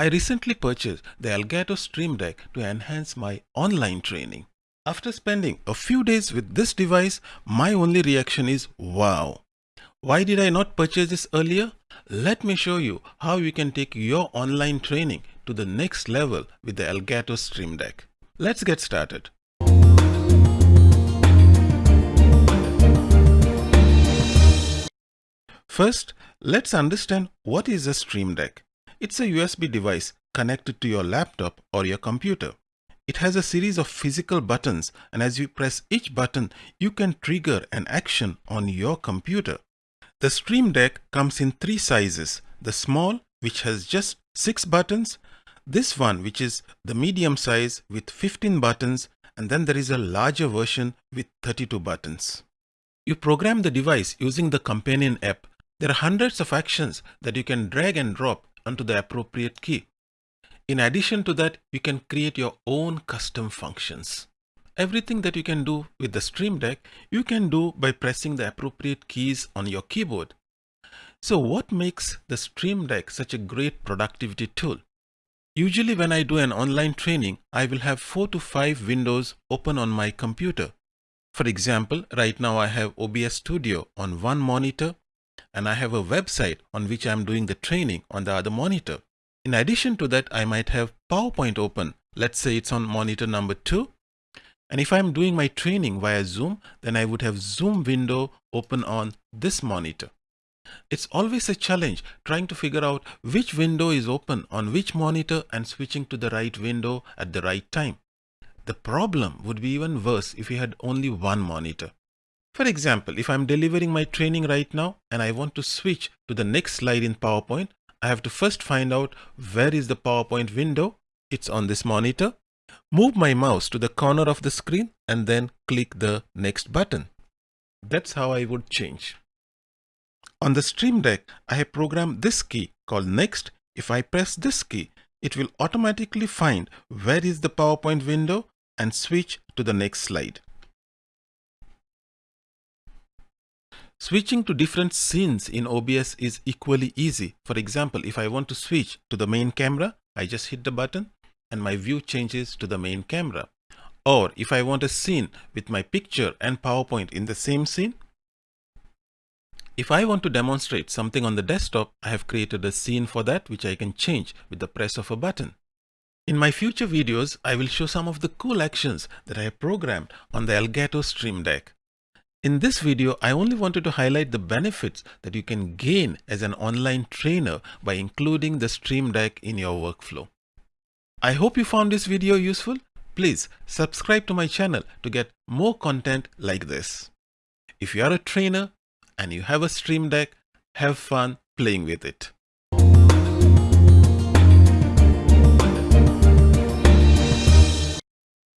I recently purchased the Elgato Stream Deck to enhance my online training. After spending a few days with this device, my only reaction is wow. Why did I not purchase this earlier? Let me show you how you can take your online training to the next level with the Elgato Stream Deck. Let's get started. First, let's understand what is a Stream Deck. It's a USB device connected to your laptop or your computer. It has a series of physical buttons and as you press each button, you can trigger an action on your computer. The Stream Deck comes in three sizes. The small, which has just 6 buttons, this one which is the medium size with 15 buttons and then there is a larger version with 32 buttons. You program the device using the companion app. There are hundreds of actions that you can drag and drop onto the appropriate key. In addition to that, you can create your own custom functions. Everything that you can do with the Stream Deck, you can do by pressing the appropriate keys on your keyboard. So what makes the Stream Deck such a great productivity tool? Usually when I do an online training, I will have 4 to 5 windows open on my computer. For example, right now I have OBS Studio on one monitor and I have a website on which I'm doing the training on the other monitor. In addition to that, I might have PowerPoint open. Let's say it's on monitor number two. And if I'm doing my training via Zoom, then I would have Zoom window open on this monitor. It's always a challenge trying to figure out which window is open on which monitor and switching to the right window at the right time. The problem would be even worse if you had only one monitor. For example, if I'm delivering my training right now and I want to switch to the next slide in PowerPoint, I have to first find out where is the PowerPoint window. It's on this monitor. Move my mouse to the corner of the screen and then click the next button. That's how I would change. On the Stream Deck, I have programmed this key called Next. If I press this key, it will automatically find where is the PowerPoint window and switch to the next slide. Switching to different scenes in OBS is equally easy. For example, if I want to switch to the main camera, I just hit the button and my view changes to the main camera. Or if I want a scene with my picture and PowerPoint in the same scene, if I want to demonstrate something on the desktop, I have created a scene for that which I can change with the press of a button. In my future videos, I will show some of the cool actions that I have programmed on the Elgato Stream Deck. In this video, I only wanted to highlight the benefits that you can gain as an online trainer by including the Stream Deck in your workflow. I hope you found this video useful. Please subscribe to my channel to get more content like this. If you are a trainer and you have a Stream Deck, have fun playing with it.